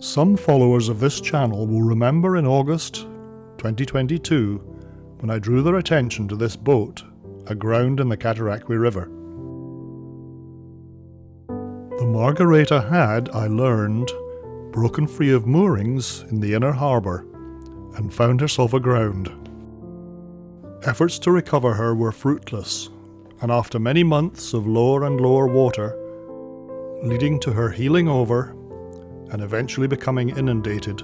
Some followers of this channel will remember in August 2022 when I drew their attention to this boat aground in the Cataraqui River. The Margareta had, I learned, broken free of moorings in the inner harbour and found herself aground. Efforts to recover her were fruitless, and after many months of lower and lower water, leading to her heeling over and eventually becoming inundated,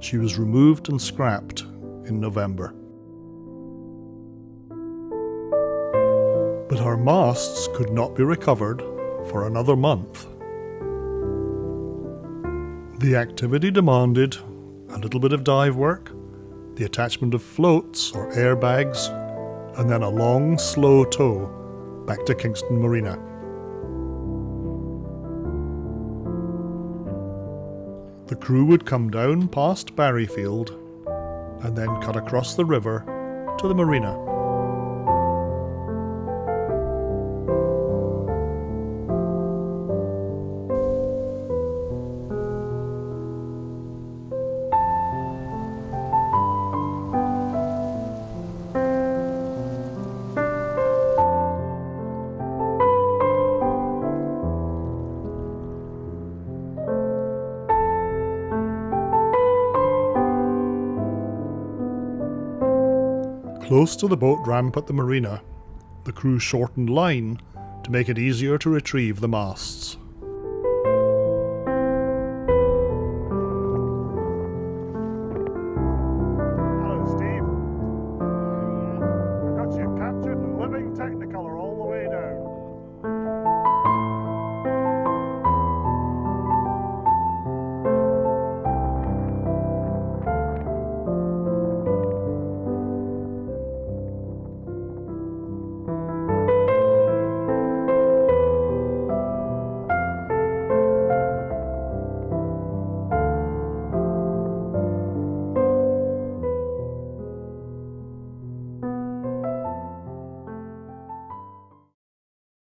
she was removed and scrapped in November. But her masts could not be recovered for another month. The activity demanded a little bit of dive work, the attachment of floats or airbags, and then a long, slow tow back to Kingston Marina. The crew would come down past Barriefield and then cut across the river to the marina. Close to the boat ramp at the marina, the crew shortened line to make it easier to retrieve the masts. Hello, Steve. I got you captured and living Technicolor